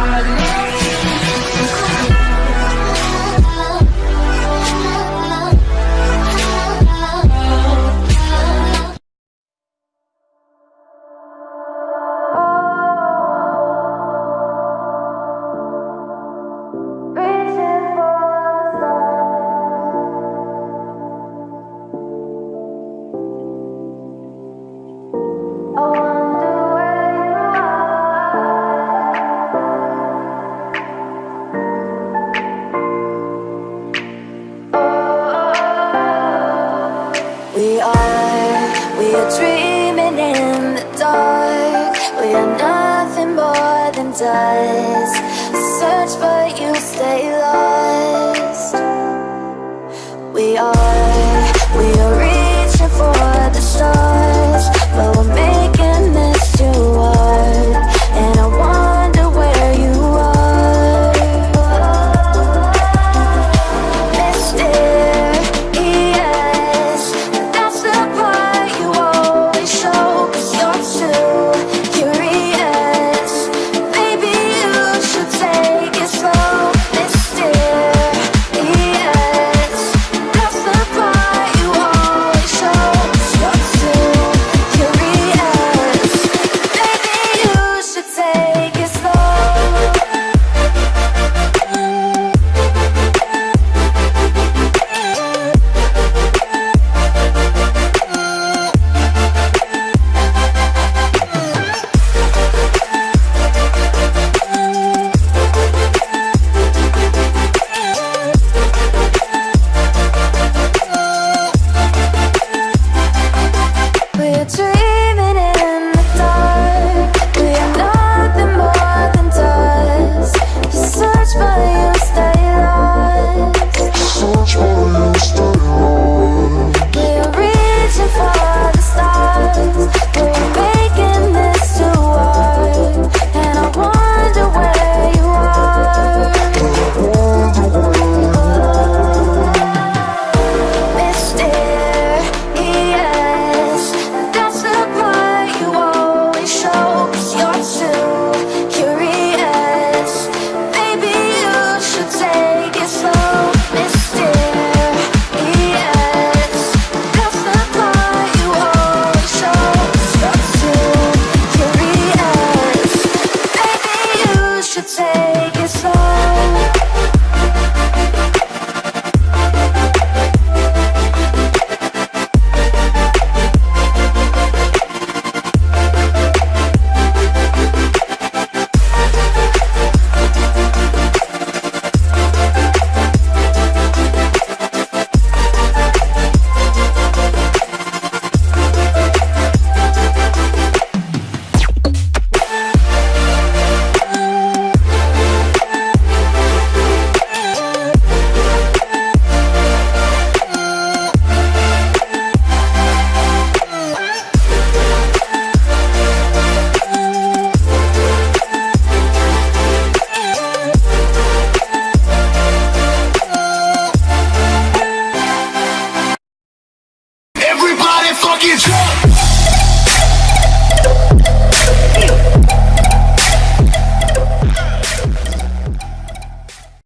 body. dreaming in the dark. We are nothing more than dust. Search but you stay lost. We are